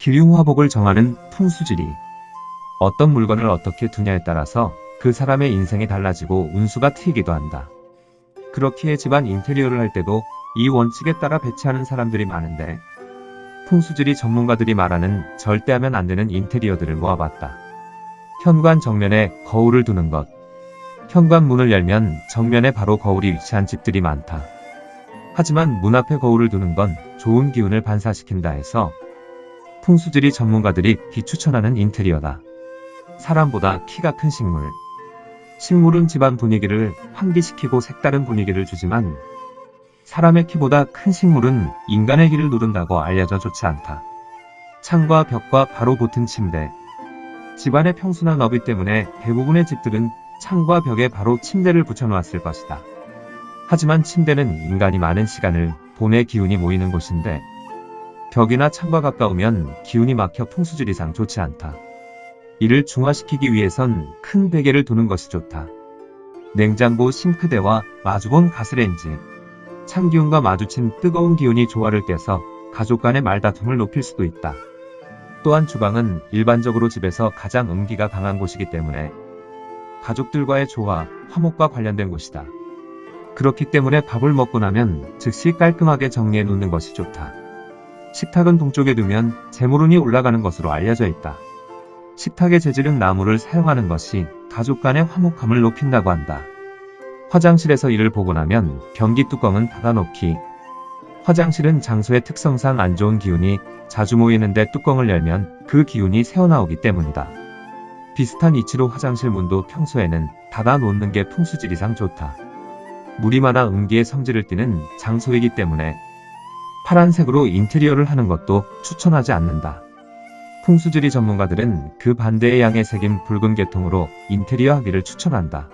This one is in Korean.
기륭화복을 정하는 풍수지리. 어떤 물건을 어떻게 두냐에 따라서 그 사람의 인생이 달라지고 운수가 트이기도 한다. 그렇기에 집안 인테리어를 할 때도 이 원칙에 따라 배치하는 사람들이 많은데 풍수지리 전문가들이 말하는 절대 하면 안 되는 인테리어들을 모아봤다. 현관 정면에 거울을 두는 것. 현관 문을 열면 정면에 바로 거울이 위치한 집들이 많다. 하지만 문 앞에 거울을 두는 건 좋은 기운을 반사시킨다 해서 풍수지리 전문가들이 비추천하는 인테리어다. 사람보다 키가 큰 식물. 식물은 집안 분위기를 환기시키고 색다른 분위기를 주지만 사람의 키보다 큰 식물은 인간의 기를 누른다고 알려져 좋지 않다. 창과 벽과 바로 붙은 침대. 집안의 평수나 너비 때문에 대부분의 집들은 창과 벽에 바로 침대를 붙여놓았을 것이다. 하지만 침대는 인간이 많은 시간을 본의 기운이 모이는 곳인데 벽이나 창과 가까우면 기운이 막혀 풍수지리상 좋지 않다. 이를 중화시키기 위해선 큰 베개를 두는 것이 좋다. 냉장고 싱크대와 마주본 가스레인지, 찬기운과 마주친 뜨거운 기운이 조화를 깨서 가족 간의 말다툼을 높일 수도 있다. 또한 주방은 일반적으로 집에서 가장 음기가 강한 곳이기 때문에 가족들과의 조화, 화목과 관련된 곳이다. 그렇기 때문에 밥을 먹고 나면 즉시 깔끔하게 정리해 놓는 것이 좋다. 식탁은 동쪽에 두면 재물운이 올라가는 것으로 알려져 있다. 식탁의 재질은 나무를 사용하는 것이 가족 간의 화목함을 높인다고 한다. 화장실에서 이를 보고 나면 변기 뚜껑은 닫아놓기. 화장실은 장소의 특성상 안 좋은 기운이 자주 모이는데 뚜껑을 열면 그 기운이 새어나오기 때문이다. 비슷한 이치로 화장실 문도 평소에는 닫아놓는 게 풍수지리상 좋다. 물이 많아 음기의 성질을 띠는 장소이기 때문에 파란색으로 인테리어를 하는 것도 추천하지 않는다. 풍수지리 전문가들은 그 반대의 양의 색인 붉은 계통으로 인테리어 하기를 추천한다.